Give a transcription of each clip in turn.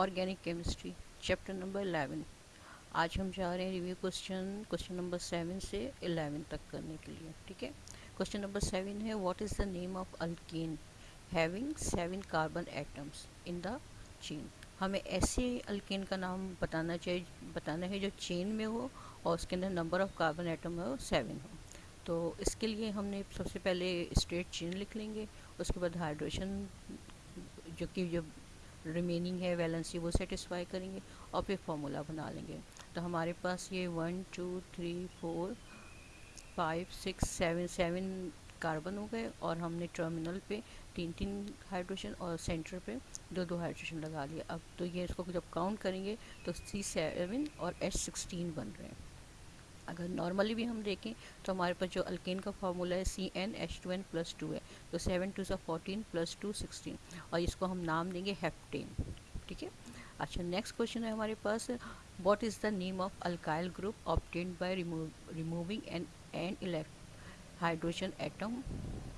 Organic chemistry, chapter number eleven. आज हम जा रहे हैं review question question number seven से इलेवन तक करने के लिए, ठीक है? क्वेश्चन नंबर सेवन है what is the name of alkane having seven carbon atoms in the chain हमें ऐसे अल्केन का नाम बताना चाहिए, बताना है जो चेन में हो और उसके अंदर नंबर ऑफ़ कार्बन एटम हो सेवन हो। तो इसके लिए हमने सबसे पहले स्ट्रेट चेन लिख लेंगे, उसके बाद हाइड्रोजन जो कि जो रिमेनिंग है वैलेंसी वो सेटिस्फाई करेंगे और फिर फॉर्मूला बना लेंगे। तो हमारे पास ये one two three four five six seven seven carbon हो गए और हमने टर्मिनल पे तीन तीन हाइड्रोजन और सेंटर पे दो दो हाइड्रोजन लगा लिया। अब तो ये इसको जब काउंट करेंगे तो सी सेवन और एच सिक्सटीन बन रहे हैं। अगर नॉर्मली भी हम देखें तो हमारे पास जो अल्केन का फार्मूला है C N H two N plus two है तो सेवन टू सा फोर्टीन प्लस टू सिक्सटीन और इसको हम नाम देंगे हेप्टेन ठीक है? अच्छा नेक्स्ट क्वेश्चन है हमारे पास what is the name of alkyl group obtained by removing an an elect hydrogen atom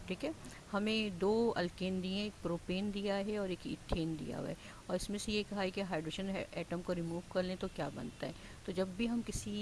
ठीक है? हमें दो अल्केन दिए, एक प्रोपेन दिया है और एक इथेन दिया हुआ है। और इसमें से ये कहा है कि हाइड्रोजन एटम को रिमूव कर लें तो क्या बनता है? तो जब भी हम किसी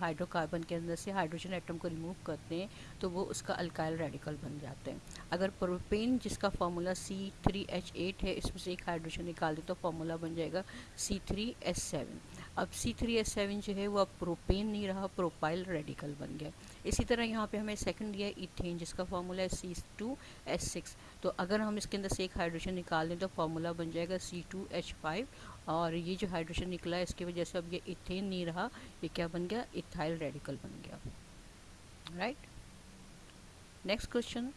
हाइड्रोकार्बन के अंदर से हाइड्रोजन एटम को रिमूव करते हैं तो वो उसका अल्काइल रेडिकल बन जाते हैं। अगर प्रोपेन जिसका formula C three H eight है, इसमें से एक हाइड्रोजन निकाल दें तो फार्मूला बन जाएगा सी थ्री एस सेवन अब सी थ्री एस सेवन जो है वो अब प्रोपेन नहीं रहा प्रोपाइल रेडिकल बन गया। इसी तरह यहाँ पे हमें सेकंड दिया इथेन जिसका फार्मूला है सी टू एस सिक्स तो अगर हम इसके अंदर से एक हाइड्रोजन निकाल दें तो फार्मूला बन जाएगा सी टू एच फाइव और ये जो हाइड्रोजन निकला है, इसकी वजह से अब ये इथेन नहीं रहा, ये क्या बन गया? इथाइल रेडिकल बन गया। Right next question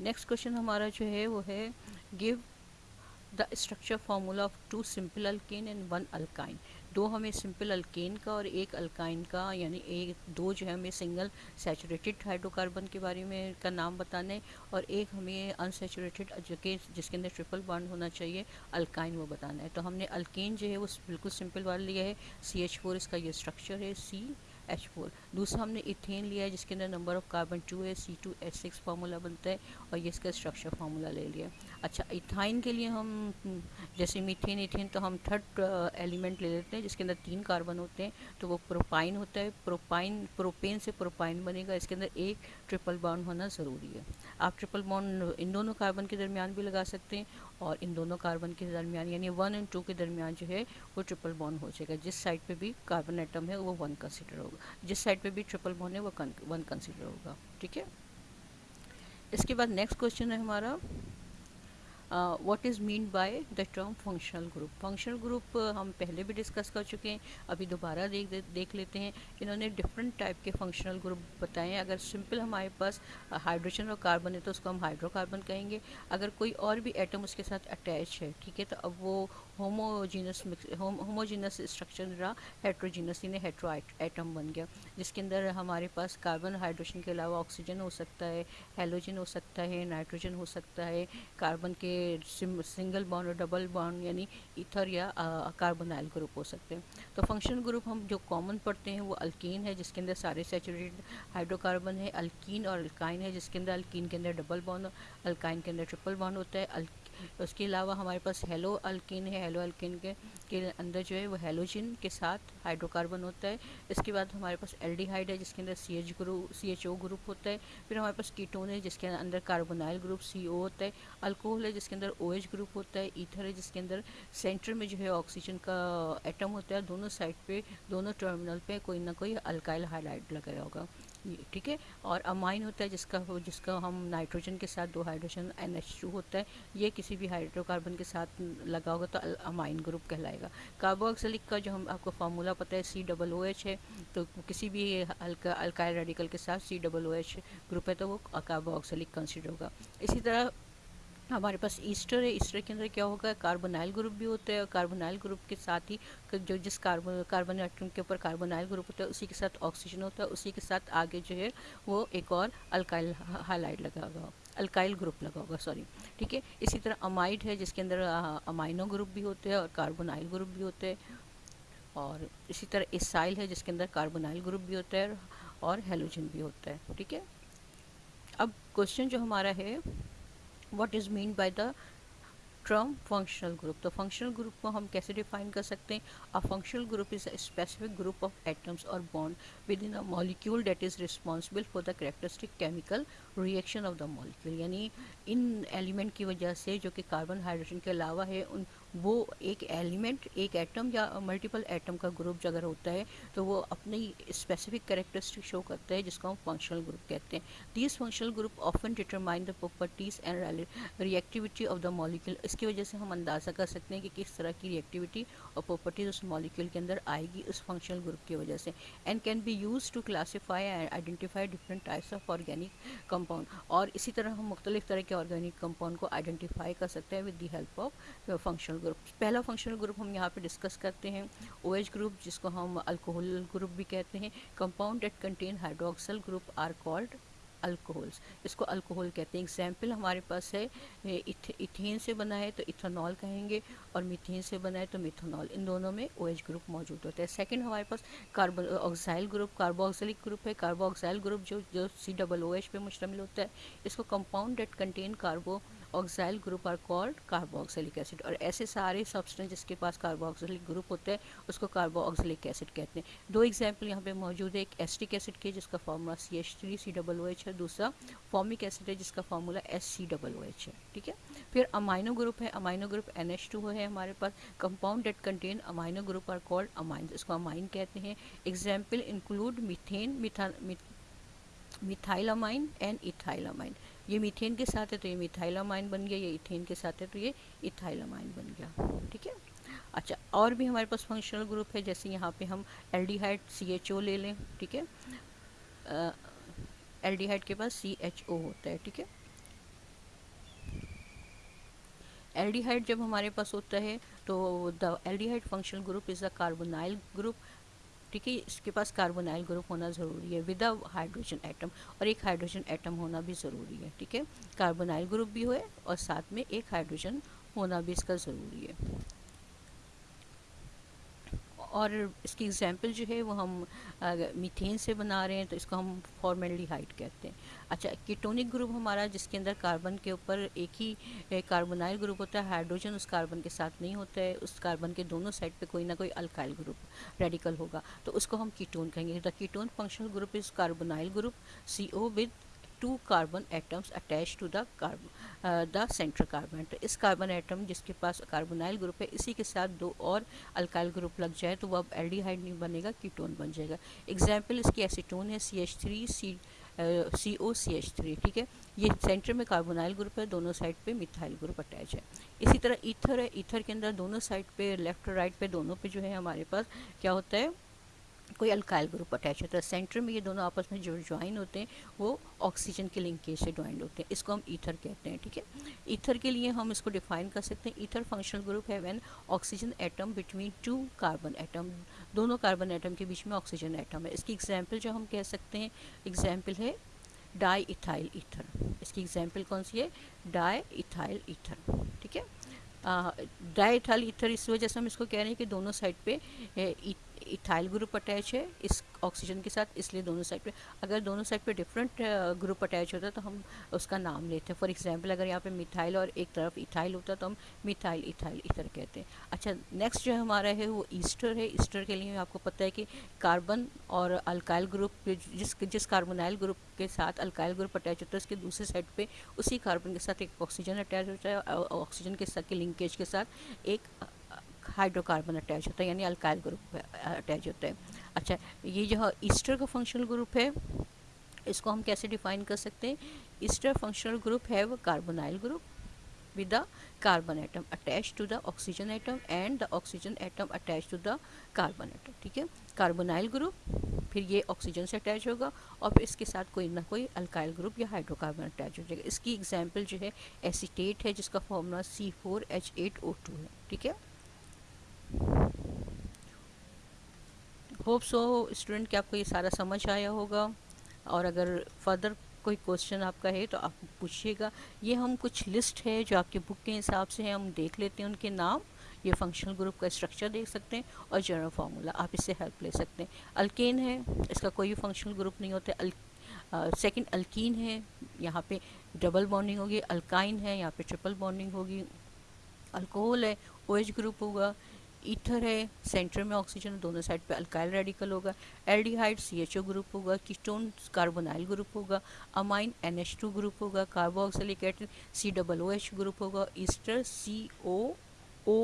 next question हमारा जो है, वो है give the structure formula of two simple alkane and one alkyne दो हमें सिंपल अल्केन का और एक अल्काइन का, यानी एक, दो जो है हमें सिंगल सैचुरेटेड हाइड्रोकार्बन के बारे में का नाम बताना है और एक हमें अनसेचुरेटेड कि जिसके अंदर ट्रिपल बॉन्ड होना चाहिए अल्काइन वो बताना है। तो हमने अल्केन जो है, वो बिल्कुल सिंपल वाला लिया है। सी एच फोर इसका ये स्ट्रक्चर है। सी एच फोर दूसरा हमने इथेन लिया है, जिसके अंदर नंबर ऑफ़ कार्बन टू है C two H six formula बनता है और ये इसका स्ट्रक्चर फार्मूला ले लिया अच्छा इथाइन के लिए हम, जैसे मीथेन इथेन तो हम थर्ड एलिमेंट ले लेते हैं, जिसके अंदर तीन कार्बन होते हैं तो वो प्रोपाइन होता है। प्रोपाइन प्रोपेन से प्रोपाइन बनेगा, इसके अंदर एक ट्रिपल बॉन्ड होना ज़रूरी है। आप ट्रिपल बॉन्ड इन दोनों कार्बन के दरमियान भी लगा सकते हैं और इन दोनों कार्बन के दरमियान, यानी वन एंड टू के दरमियान जो है, वो ट्रिपल बॉन्ड हो जाएगा। जिस साइड पे भी कार्बन एटम है, वो वन कंसिडर होगा। जिस साइड पे भी ट्रिपल बॉन्ड है, वो वन कंसिडर होगा। ठीक है? इसके बाद नेक्स्ट क्वेश्चन है हमारा what is mean by the term functional group functional group हम पहले भी डिस्कस कर चुके हैं अभी दोबारा देख दे, देख लेते हैं। इन्होंने डिफरेंट टाइप के फंक्शनल ग्रुप बताए अगर सिंपल हमारे पास हाइड्रोजन और कार्बन है तो उसको हम हाइड्रोकार्बन कहेंगे। अगर कोई और भी एटम उसके साथ अटैच है ठीक है तो अब वो होमोजीनस होमोजीनस स्ट्रक्चर रहा हेट्रोजीनस यानी हेट्रो एटम बन गया। जिसके अंदर हमारे पास कार्बन हाइड्रोजन के अलावा ऑक्सीजन हो सकता है हेलोजन हो सकता है नाइट्रोजन हो सकता है कार्बन के सिंगल बॉन्ड और डबल बॉन्ड यानी ईथर या कार्बोनाइल ग्रुप हो सकते हैं। तो फंक्शनल ग्रुप हम जो कॉमन पढ़ते हैं वो अल्कीन है, जिसके अंदर सारे सेचुरेटेड हाइड्रोकार्बन है अल्कीन और अल्काइन है, जिसके अंदर अल्कीन के अंदर डबल बॉन्ड अल्काइन के अंदर ट्रिपल बॉन्ड होता है उसके अलावा हमारे पास हेलो अल्किन है, हेलो अल्किन के के अंदर जो है वो हेलोजिन के साथ हाइड्रोकार्बन होता है। इसके बाद हमारे पास एल्डिहाइड है, जिसके अंदर C H group C H O group होता है। फिर हमारे पास कीटोन है, जिसके अंदर कार्बोनाइल ग्रुप सी ओ होता है। अल्कोहल है, जिसके अंदर ओ एच ग्रुप होता है। ईथर है, जिसके अंदर सेंटर में जो है ऑक्सीजन का एटम होता है। दोनों साइड पे, दोनों टर्मिनल पे कोई ना कोई अल्काइल हाइलाइट लगाया होगा। ठीक है? और अमाइन होता है जिसका जिसका हम नाइट्रोजन के साथ, दो हाइड्रोजन एन होता है। ये किसी भी हाइड्रोकार्बन के साथ लगा होगा तो अमाइन ग्रुप कहलाएगा। कार्बोक्सिलिक का जो हम, आपको फार्मूला पता है सी डबल ओ एच है। तो किसी भी अल्का अल्काइल रेडिकल के साथ C double O H group है तो वो कार्बोक्सिलिक कंसिडर होगा। इसी तरह हमारे पास ईस्टर है, ईस्टर के अंदर क्या होगा, कार्बोनाइल ग्रुप भी होता है और कार्बोनाइल ग्रुप के साथ ही जो जिस कार्बन कार्बन एटम के ऊपर कार्बोनाइल ग्रुप होता है, उसी के साथ ऑक्सीजन होता है, उसी के साथ आगे जो है वो एक और अल्काइल हाइलाइट लगा होगा अल्काइल ग्रुप लगा होगा सॉरी ठीक है? इसी तरह अमाइड है, जिसके अंदर अमाइनो ग्रुप भी होते हैं और कार्बोनाइल ग्रुप भी होते हैं, और इसी तरह इसाइल है, जिसके अंदर कार्बोनाइल ग्रुप भी होता है और हेलोजन भी होता है, ठीक है? अब क्वेश्चन जो हमारा है what is mean by the term functional group तो फंक्शनल ग्रुप को हम कैसे डिफाइन कर सकते हैं? Functional group is a specific group of atoms और bond within a molecule that is responsible for the characteristic chemical reaction of the molecule यानी इन एलिमेंट की वजह से जो कि कार्बन हाइड्रोजन के अलावा है, उन वो एक एलिमेंट, एक एटम या मल्टीपल एटम का ग्रुप अगर होता है तो वो अपनी स्पेसिफिक करेक्टरिस्टिक शो करता है, जिसको हम फंक्शनल ग्रुप कहते हैं। These functional group often determine the properties and reactivity of the molecule इसकी वजह से हम अंदाज़ा कर सकते हैं कि किस तरह की रिएक्टिविटी और प्रॉपर्टीज़ उस मॉलिक्यूल के अंदर आएगी उस फंक्शनल ग्रुप की वजह से। And can be use to classify and identify different types of organic compound और इसी तरह हम मुख्तलिफ़ तरह के ऑर्गेनिक कंपाउंड को आइडेंटिफाई कर सकते हैं with the help of functional group पहला फंक्शनल ग्रुप हम यहाँ पे डिस्कस करते हैं ओ OH ग्रुप जिसको हम अल्कोहल ग्रुप भी कहते हैं compound that contain hydroxyl group are called alcohols इसको अल्कोहल कहते हैं। एग्ज़ाम्पल हमारे पास है इथ, इथेन से बना है तो इथेनॉल कहेंगे और मीथेन से बना है तो मिथेनॉल इन दोनों में ओ OH ग्रुप मौजूद होता है। सेकंड हमारे पास carbon oxyl group carboxylic group है। कार्बोक्साइल ग्रुप जो जो सी डबल ओ एच पे मुश्तमिल होता है इसको compound that contain carboxyl group are called carboxylic acid और ऐसे सारे सब्सटेंस जिसके पास कार्बोक्सिलिक ग्रुप होता है उसको कार्बोक्सिलिक एसिड कहते हैं। दो एग्ज़ाम्पल यहाँ पे मौजूद है। एक एस्टिक एसिड के जिसका formula C H three C double O H दूसरा फॉर्मिक एसिड है, जिसका formula S C double O H है, ठीक है? फिर अमाइनो ग्रुप है amino group N H two है हमारे पास compound that contain amino group are called amine इसको अमाइन कहते हैं। एग्ज़ाम्पल इंक्लूड मिथेन मिथा मिथाइलामाइन एंड इथाइलामाइन ये मीथेन के साथ है तो ये मिथाइलामाइन बन गया, ये इथेन के साथ है तो ये इथाइलामाइन बन गया, ठीक है? अच्छा और भी हमारे पास फंक्शनल ग्रुप है, जैसे यहाँ पे हम एल्डिहाइड सी एच ओ ले लें, ठीक है? एल्डिहाइड के पास सी एच ओ होता है, ठीक है? एल्डिहाइड जब हमारे पास होता है तो the aldehyde functional group is the carbonyl group, ठीक है? इसके पास कार्बोनाइल ग्रुप होना ज़रूरी है, विद हाइड्रोजन एटम, और एक हाइड्रोजन एटम होना भी ज़रूरी है, ठीक है? कार्बोनाइल ग्रुप भी हो, और साथ में एक हाइड्रोजन होना भी इसका ज़रूरी है। और इसकी एग्जांपल जो है वो हम मीथेन से बना रहे हैं तो इसको हम फॉर्मेल्डिहाइड कहते हैं। अच्छा कीटोनिक ग्रुप हमारा जिसके अंदर कार्बन के ऊपर एक ही कार्बोनाइल ग्रुप होता है हाइड्रोजन उस कार्बन के साथ नहीं होता है, उस कार्बन के दोनों साइड पे कोई ना कोई अल्काइल ग्रुप रेडिकल होगा। तो उसको हम कीटोन कहेंगे। The ketone functional group is carbonyl group C O with two carbon atoms attach to the carbon the central carbon तो इस कार्बन एटम जिसके पास कार्बोनाइल ग्रुप है, इसी के साथ दो और अल्काइल ग्रुप लग जाए तो वो अब एल्डिहाइड नहीं बनेगा कीटोन बन जाएगा। एग्ज़ाम्पल इसकी एसीटोन है C H three C C O C H three ठीक है? ये सेंटर में कार्बोनाइल ग्रुप है, दोनों साइड पे मिथाइल ग्रुप अटैच है। इसी तरह ईथर है ईथर के अंदर दोनों साइड पे लेफ़्ट और राइट पे, दोनों पे जो है हमारे पास क्या होता है? कोई अल्काइल ग्रुप अटैच होता है। सेंटर में ये दोनों आपस में जो ज्वाइन होते हैं, वो ऑक्सीजन के लिंकेज से ज्वाइंट होते हैं। इसको हम ईथर कहते हैं, ठीक है? ईथर के लिए हम इसको डिफाइन कर सकते हैं। ईथर फंक्शनल ग्रुप है when oxygen atom between two carbon atom दोनों कार्बन एटम के बीच में ऑक्सीजन एटम है। इसकी एग्ज़ाम्पल जो हम कह सकते हैं एग्ज़ाम्पल है डाई इथाइल ईथर इसकी एग्ज़ाम्पल कौन सी है? डाई इथाइल ईथर ठीक है? डाई इथाइल ईथर इस वजह से हम इसको कह रहे हैं कि दोनों साइड पे इथाइल ग्रुप अटैच है, इस ऑक्सीजन के साथ, इसलिए दोनों साइड पे, अगर दोनों साइड पे डिफरेंट ग्रुप अटैच होता तो हम उसका नाम लेते हैं। फॉर एग्जांपल अगर यहाँ पे मिथाइल और एक तरफ़ इथाइल होता तो हम मिथाइल इथाइल इथर कहते हैं। अच्छा नेक्स्ट जो हमारा है, वो ईस्टर है। ईस्टर के लिए आपको पता है कि कार्बन और अल्काइल ग्रुप जिस जिस कार्बोनाइल ग्रुप के साथ अल्काइल ग्रुप अटैच होता है, उसके दूसरे साइड पर उसी कार्बन के साथ एक ऑक्सीजन अटैच होता है ऑक्सीजन के साथ, के लिंकेज के साथ एक हाइड्रोकार्बन अटैच होता है, यानी अल्काइल ग्रुप अटैच होता है। अच्छा ये जो ईस्टर का फंक्शनल ग्रुप है, इसको हम कैसे डिफाइन कर सकते हैं? ईस्टर फंक्शनल ग्रुप है वो carbonyl group with the carbon atom attached to the oxygen atom and the oxygen atom attached to the carbon atom, ठीक है? कार्बोनाइल ग्रुप फिर ये ऑक्सीजन से अटैच होगा और फिर इसके साथ कोई ना कोई अल्काइल ग्रुप या हाइड्रोकार्बन अटैच हो जाएगा। इसकी एग्ज़ाम्पल जो है एसिटेट है, जिसका formula C four H eight O two है, ठीक है? होप सो स्टूडेंट कि आपको ये सारा समझ आया होगा। और अगर फर्दर कोई क्वेश्चन आपका है तो आप पूछिएगा। ये हम कुछ लिस्ट है जो आपके बुक के हिसाब से है, हम देख लेते हैं उनके नाम। ये फंक्शनल ग्रुप का स्ट्रक्चर देख सकते हैं और जनरल फार्मूला आप इससे हेल्प ले सकते हैं। अल्केन है, इसका कोई फंक्शनल ग्रुप नहीं होता अल सेकंड अल्कीन है, यहाँ पे डबल बॉन्डिंग होगी। अल्काइन है, यहाँ पे ट्रिपल बॉन्डिंग होगी। अल्कोहल है ओ OH ग्रुप होगा। ईथर है, सेंटर में ऑक्सीजन दोनों साइड पे अल्काइल रेडिकल होगा। Aldehyde C H O group होगा कीटोन कार्बोनाइल ग्रुप होगा amine N H two group होगा carboxylic acid C double O H group होगा ईस्टर सी ओ ओ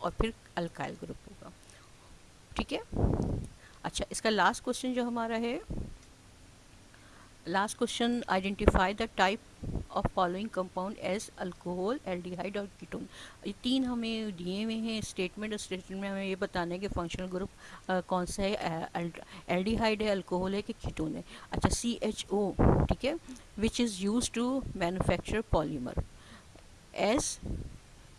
और फिर अल्काइल ग्रुप होगा। ठीक है? अच्छा इसका लास्ट क्वेश्चन जो हमारा है last question identify the type of following compound as alcohol aldehyde और कीटोन ये तीन हमें दिए हुए हैं स्टेटमेंट और स्टेटमेंट में हमें ये बताना है कि फंक्शनल ग्रुप कौन सा है? एल्डिहाइड है अल्कोहल है कि कीटोन है? अच्छा सी एच ओ ठीक है? Which is use to manufacture polymer as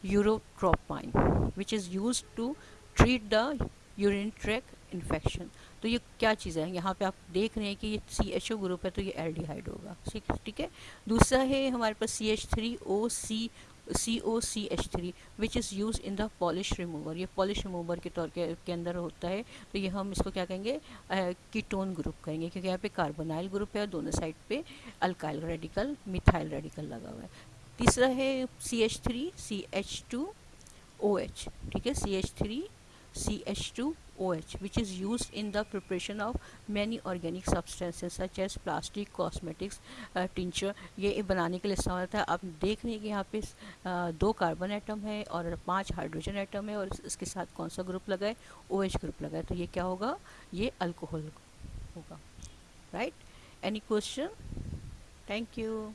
urotropine which is use to treat the urine track infection तो ये क्या चीज़ है? यहाँ पे आप देख रहे हैं कि ये सी एच ओ ग्रुप है तो ये एल्डिहाइड होगा। ठीक ठीक है? दूसरा है हमारे पास C H three O C C O C H three which is use in the polish remover ये पॉलिश रिमूवर के तौर के, के अंदर होता है। तो ये हम इसको क्या कहेंगे? कीटोन ग्रुप कहेंगे क्योंकि यहाँ पे कार्बोनाइल ग्रुप है और दोनों साइड पे अल्काइल रेडिकल मिथाइल रेडिकल लगा हुआ है। तीसरा है C H three C H two O H ठीक है? C H three C H two OH which is used in the preparation of many organic substances such as plastic cosmetics uh, tincture. ये बनाने के लिए इस्तेमाल होता है आप देख रहे हैं कि यहाँ पे दो कार्बन एटम है और पाँच हाइड्रोजन एटम है और इसके साथ कौन सा ग्रुप लगा है ओ OH ग्रुप लगा है तो ये क्या होगा? ये अल्कोहल होगा। Right any question thank you